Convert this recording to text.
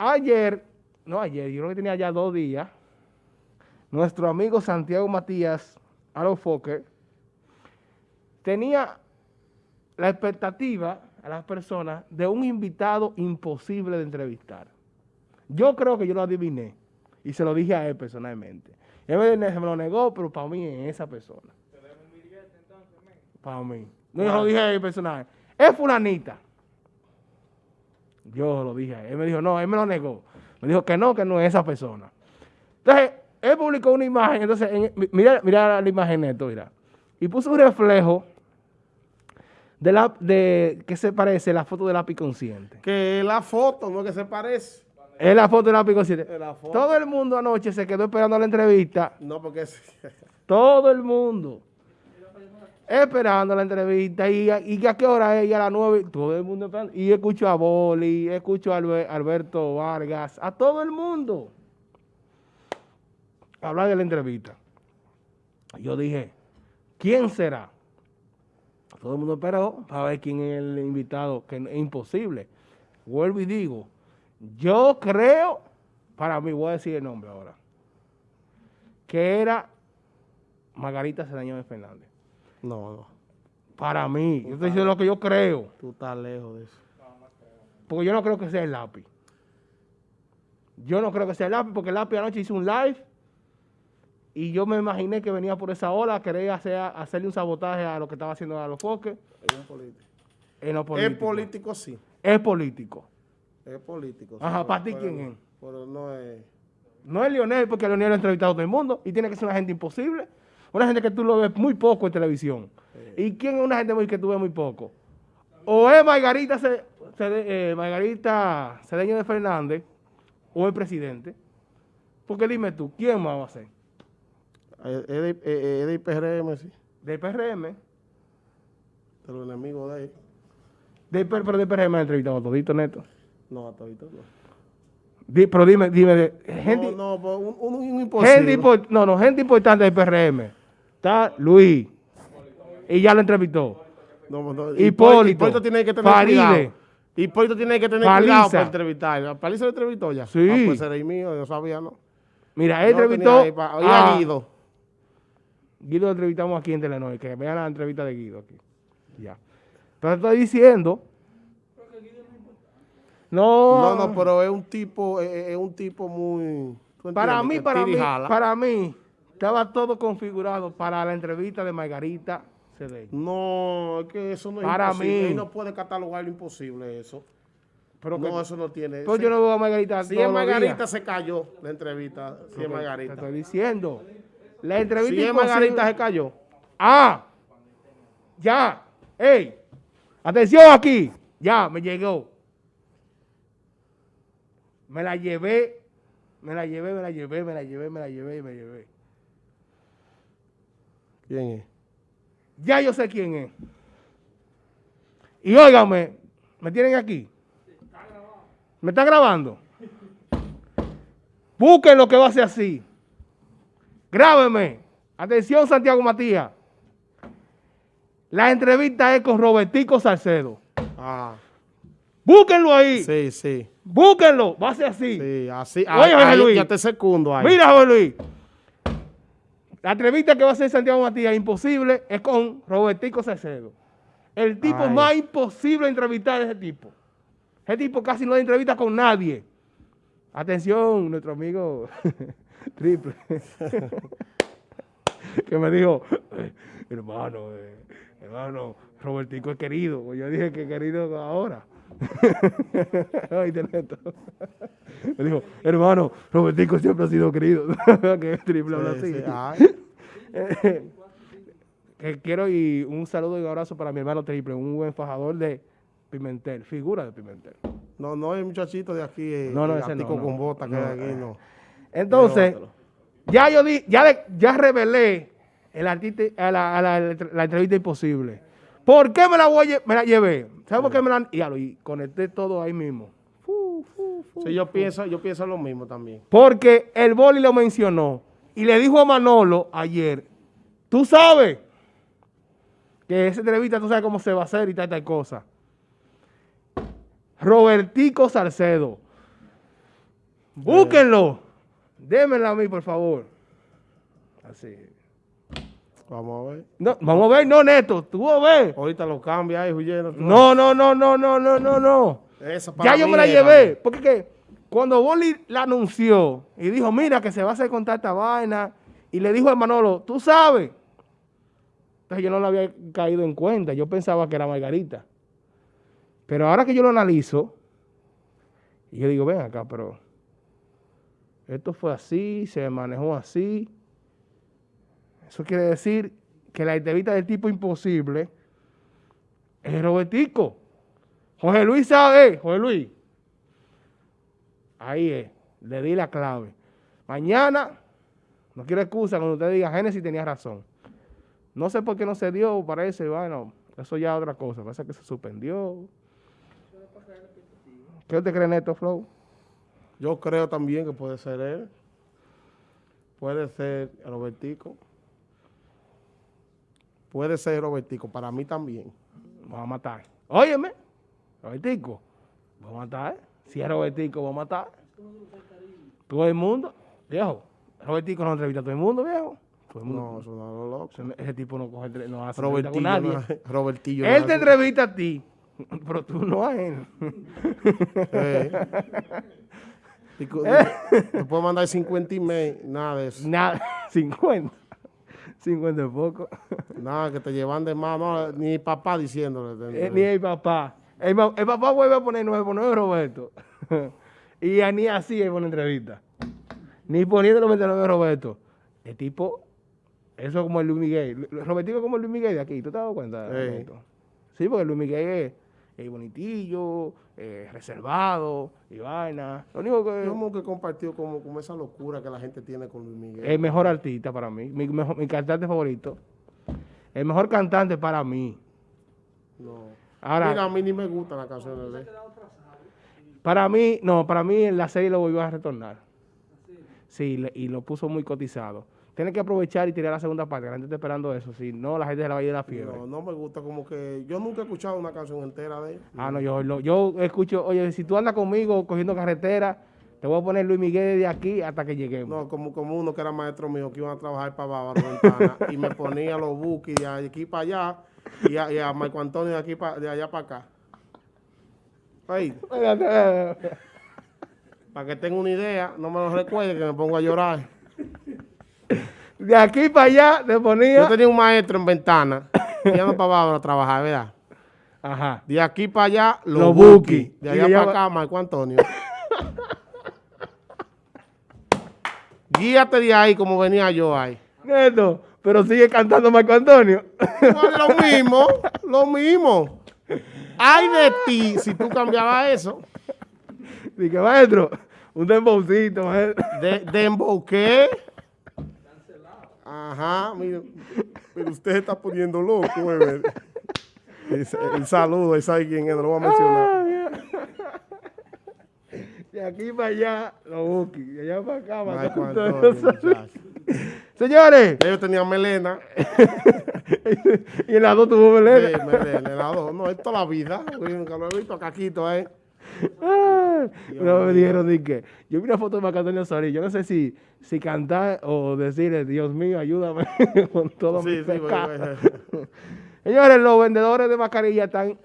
ayer, no ayer, yo creo que tenía ya dos días, nuestro amigo Santiago Matías, Alo Fokker, tenía la expectativa a las personas de un invitado imposible de entrevistar. Yo creo que yo lo adiviné y se lo dije a él personalmente. Él me, me lo negó, pero para mí es esa persona. Para mí. No, yo lo dije a él personal. Es fulanita. Yo lo dije él. Me dijo, no, él me lo negó. Me dijo que no, que no es esa persona. Entonces, él publicó una imagen. Entonces, mira, mira la imagen esto, mira. Y puso un reflejo de la de que se parece la foto del lápiz consciente. Que la foto, no que se parece. Es la foto del lápiz consciente. Todo el mundo anoche se quedó esperando la entrevista. No, porque. Todo el mundo. Esperando la entrevista. Y, y a qué hora es? Y a las nueve. Todo el mundo esperando. Y escucho a Boli, escucho a Alberto Vargas, a todo el mundo. Hablar de la entrevista. Yo dije, ¿quién será? Todo el mundo esperó para ver quién es el invitado, que es imposible. Vuelvo y digo, yo creo, para mí, voy a decir el nombre ahora, que era Margarita Cedeño de Fernández. No, no. Para mí, yo estoy diciendo lo que yo creo. Tú estás lejos de eso. Porque yo no creo que sea el lápiz. Yo no creo que sea el lápiz, porque el lápiz anoche hizo un live y yo me imaginé que venía por esa ola, quería hacer, hacerle un sabotaje a lo que estaba haciendo a los foques. Es político. Es político, sí. Es político. Es político. Ajá, ¿para ti quién es? Pero no es... No es Lionel, porque Lionel lo ha entrevistado a todo el mundo y tiene que ser una gente imposible. Una gente que tú lo ves muy poco en televisión. ¿Y quién es una gente muy que tú ves muy poco? O es Margarita, eh, Margarita Cedeño de Fernández o el presidente. Porque dime tú, ¿quién más va a ser? Es de, de IPRM, sí. ¿De IPRM? De los enemigos de él. De, pero de IPRM ha entrevistado a todito, Neto. No, a todito no. pero dime, dime, gente, no, no, un, un, imposible. Gente, no, no, gente importante de IPRM. Está Luis, y ya lo entrevistó. No, no, Hipólito, Hipólito tiene que tener Faride, cuidado. Hipólito tiene que tener cuidado para entrevistar. ¿Paliza lo entrevistó ya? Sí. Ah, pues era mío, yo sabía, ¿no? Mira, él entrevistó a Guido. Guido lo entrevistamos aquí en Telenor, que vean la entrevista de Guido aquí. Ya. Pero estoy diciendo... No, no, no, pero es un tipo, es, un tipo muy... Para mí, para mí, para mí, estaba todo configurado para la entrevista de Margarita Cedeño. No, es que eso no es para imposible. Mí. no puede catalogar lo imposible eso. Pero no, eso no tiene. Pues yo no veo a Margarita Si es Margarita se cayó la entrevista, si es Margarita. Te estoy diciendo. La entrevista Si es Margarita se cayó. Ah, ya. Ey, atención aquí. Ya, me llegó. Me la llevé, me la llevé, me la llevé, me la llevé, me la llevé y me llevé. ¿Quién es? Ya yo sé quién es. Y óigame, ¿me tienen aquí? ¿Me están grabando? Busquen lo que va a ser así. Grábeme. Atención, Santiago Matías. La entrevista es con Robertico Salcedo. Ah. Búsquenlo ahí. Sí, sí. Búsquenlo. Va a ser así. Sí, así. Oye, José Luis. Ya te segundo ahí. Mira, José Luis. La entrevista que va a hacer Santiago Matías, imposible, es con Robertico Salcedo. El tipo más imposible de entrevistar a ese tipo. Ese tipo casi no entrevista con nadie. Atención, nuestro amigo Triple. que me dijo, eh, hermano, eh, hermano, Robertico es querido. Pues yo dije que querido ahora. me dijo, hermano, Robertico siempre ha sido querido. que triple habla así. Que quiero y un saludo y un abrazo para mi hermano Triple, un buen fajador de Pimentel, figura de Pimentel. No, no el muchachito de aquí, eh, no, no, ese no, con bota que hay aquí, no. Entonces, ya yo di, ya, ya revelé el artista, a la, la, entrevista imposible. ¿Por qué me la, voy, me la llevé? ¿Sabes por qué me la y, y conecté todo ahí mismo? sí, yo pienso, yo pienso lo mismo también. Porque el boli lo mencionó y le dijo a Manolo ayer, tú sabes que esa entrevista tú sabes cómo se va a hacer y tal, tal cosa. Robertico Salcedo. Búsquenlo. Démela a mí, por favor. Así. Vamos a ver. No, vamos a ver, no, Neto, tú vas a ver. Ahorita lo cambia ahí, huyendo. No, no, no, no, no, no, no, no. ya yo me la llevé. Porque que cuando Boli la anunció y dijo, mira que se va a hacer con esta vaina, y le dijo a Manolo, tú sabes. Entonces yo no lo había caído en cuenta. Yo pensaba que era Margarita. Pero ahora que yo lo analizo, yo digo, ven acá, pero esto fue así, se manejó así. Eso quiere decir que la entrevista del tipo imposible es Robertico. José Luis sabe, José Luis. Ahí es, le di la clave. Mañana, no quiero excusa cuando usted diga, Génesis tenía razón. No sé por qué no se dio, parece, bueno, eso ya es otra cosa. Parece que se suspendió. ¿Qué usted cree, Neto Flow? Yo creo también que puede ser él. Puede ser Robertico. Puede ser Robertico, para mí también. Vamos a matar. Óyeme, Robertico, vamos a matar. Si es Robertico, vamos a matar. Todo el mundo, viejo. Robertico no entrevista a todo el mundo, viejo. Todo el mundo. No, eso no es loco. Ese, tipo no coge, no hace Robertillo con nadie. Robertillo. Él te entrevista a ti, pero tú no a él. Eh. Te puedo mandar 50 emails, nada de eso. Nada, 50. 50 es poco. Nada, que te llevan de mano, ni papá diciéndole. Eh, ni el papá. El, papá vuelve a poner 9 por 9 Roberto. y ni así es una entrevista. Ni poniendo 99 Roberto. El tipo, eso como el Luis Miguel. Robertico como el Luis Miguel de aquí. ¿Tú te has dado cuenta? Sí, porque Luis Miguel es, es bonitillo, reservado y vaina. Lo único que... ¿Cómo que compartió como, como esa locura que la gente tiene con Luis Miguel? El mejor artista para mí, mi, mi cantante favorito. El mejor cantante para mí. No. Ahora, Mira, a mí ni me gustan las canciones de él. Para mí, no, para mí la serie lo volvió a retornar. Sí, y lo puso muy cotizado. Tiene que aprovechar y tirar la segunda parte, la gente está esperando eso. Si no, la gente se la va a ir de la fiebre. No, no me gusta, como que yo nunca he escuchado una canción entera de él. Ah, no, yo, yo escucho, oye, si tú andas conmigo cogiendo carretera, te voy a poner Luis Miguel de aquí hasta que lleguemos. No, como, como uno que era maestro mío, que iba a trabajar para Bávaro Ventana, y me ponía los buques de aquí para allá, y a, y a Marco Antonio de, aquí de allá para acá. Ahí. para que tenga una idea, no me lo recuerde que me pongo a llorar. De aquí para allá te ponía... Yo tenía un maestro en Ventana, no para Bávaro a trabajar, ¿verdad? Ajá. De aquí para allá, los, los De allá para acá, Marco Antonio. Guíate de ahí como venía yo ahí. Neto, pero sigue cantando Marco Antonio. lo mismo, lo mismo. Ay de ti si tú cambiabas eso. Dije, maestro, un dembowcito, maestro. ¿De, ¿Dembow qué? Ajá, mire, pero usted está poniendo loco, güey. El, saludo, ese alguien quién es, lo voy a mencionar. De aquí para allá, lo busqui. De allá para acá, para Señores. Ellos tenían melena. y en las dos tuvo melena. Sí, melena, en las dos. No, esto es la vida. Nunca lo he visto caquito, ¿eh? no me dijeron ni que. Yo vi una foto de Macatonio Sori. Yo no sé si, si cantar o decirle, Dios mío, ayúdame con todo sí, mi sí, Señores, los vendedores de mascarilla están